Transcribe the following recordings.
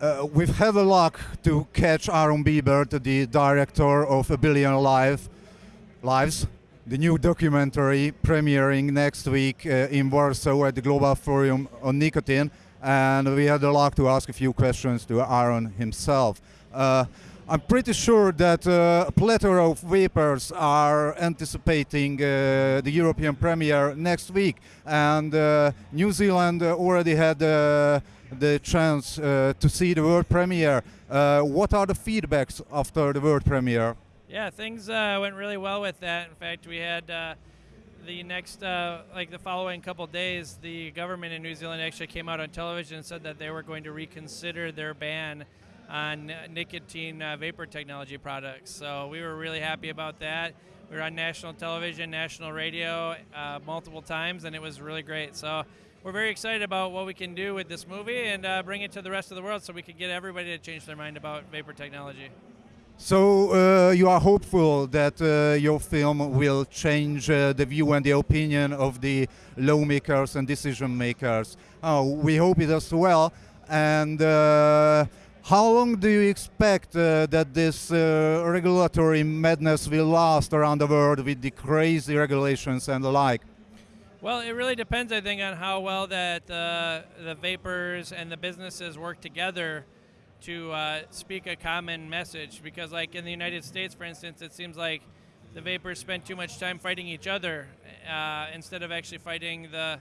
Uh, we've had the luck to catch Aaron Biebert, the director of A Billion Live, Lives, the new documentary premiering next week uh, in Warsaw at the Global Forum on Nicotine. And we had the luck to ask a few questions to Aaron himself. Uh, I'm pretty sure that uh, a plethora of vapers are anticipating uh, the European premiere next week, and uh, New Zealand already had the chance uh, to see the world premiere. Uh, what are the feedbacks after the world premiere? Yeah, things went really well with that. In fact, we had the next, uh, like the following couple days, the government in New Zealand actually came out on television and said that they were going to reconsider their ban on nicotine uh, vapor technology products. So we were really happy about that. We were on national television, national radio uh, multiple times, and it was really great. So we're very excited about what we can do with this movie and uh, bring it to the rest of the world so we can get everybody to change their mind about vapor technology. So uh, you are hopeful that uh, your film will change uh, the view and the opinion of the lawmakers and decision makers. Oh, we hope it as well. And uh, how long do you expect uh, that this uh, regulatory madness will last around the world with the crazy regulations and the like? Well, it really depends, I think, on how well that uh, the vapers and the businesses work together to uh, speak a common message. Because, like in the United States, for instance, it seems like the vapers spend too much time fighting each other uh, instead of actually fighting the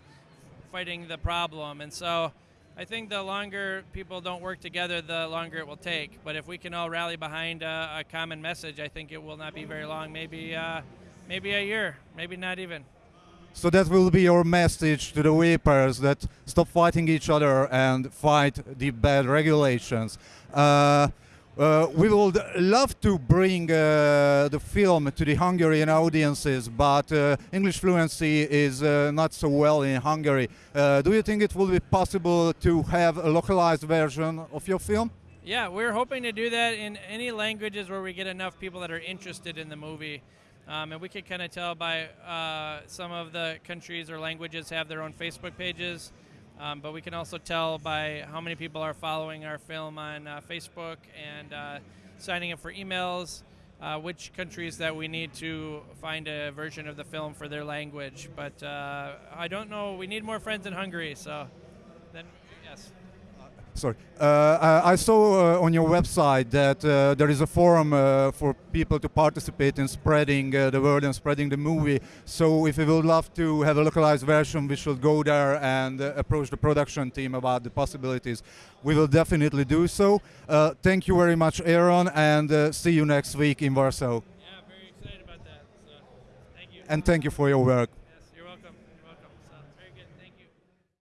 fighting the problem. And so, I think the longer people don't work together, the longer it will take. But if we can all rally behind a, a common message, I think it will not be very long. Maybe, uh, maybe a year, maybe not even. So that will be your message to the vapers that stop fighting each other and fight the bad regulations. Uh, uh, we would love to bring uh, the film to the Hungarian audiences, but uh, English fluency is uh, not so well in Hungary. Uh, do you think it will be possible to have a localized version of your film? Yeah, we're hoping to do that in any languages where we get enough people that are interested in the movie. Um, and we could kind of tell by uh, some of the countries or languages have their own Facebook pages. Um, but we can also tell by how many people are following our film on uh, Facebook and uh, signing up for emails, uh, which countries that we need to find a version of the film for their language. But uh, I don't know. We need more friends in Hungary, so then yes. Sorry, uh, I saw uh, on your website that uh, there is a forum uh, for people to participate in spreading uh, the word and spreading the movie. So if you would love to have a localized version, we should go there and uh, approach the production team about the possibilities. We will definitely do so. thank you very much, Aaron, and see you next week in Warsaw. Yeah, very excited about that. So, thank you. And thank you for your work.